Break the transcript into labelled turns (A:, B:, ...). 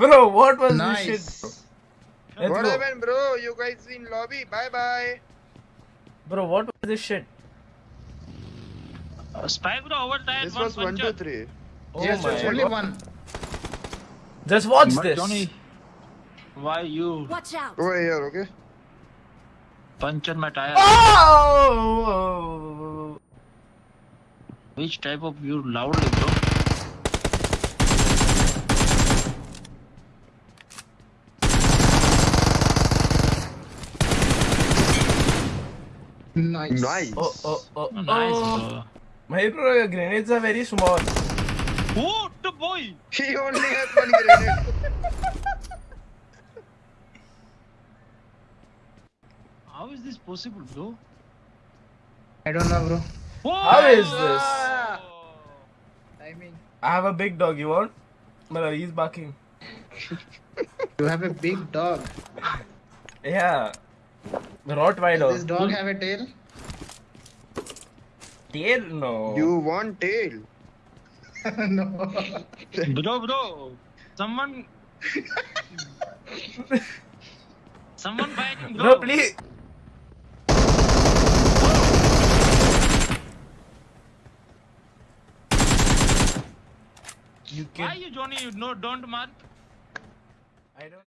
A: Bro, what was
B: Nice.
A: this shit? Let's
C: what
A: go.
C: happened, bro? You guys in lobby? Bye bye.
A: Bro, what was this shit?
D: Uh, Spike bro overtime
C: This
D: one
C: was one, two,
D: puncher.
C: three.
A: Oh
B: yes,
A: my
B: only
A: God.
B: one.
A: Just watch
D: But
A: this.
D: Johnny, why you
E: Watch out!
C: Over here, okay?
D: puncture my tire?
A: Oh!
D: Which type of you loudly bro?
B: Nice.
C: Nice.
A: Oh, oh, oh,
D: Nice
A: oh.
D: bro.
A: My bro, your grenades are very small.
D: Oh, the boy!
C: He only has one grenade.
D: How is this possible bro?
B: I don't know, bro.
D: Whoa!
A: How is this?
B: I mean,
A: I have a big dog, you want? But uh, he's barking.
B: You have a big dog.
A: Yeah.
B: Does this dog have a tail?
A: Tail? No.
C: You want tail?
B: no.
D: Bro, bro, someone, someone fighting, bro.
A: Bro, please. You
D: Why
A: kid.
D: you Johnny? You no, don't mark.
A: I don't.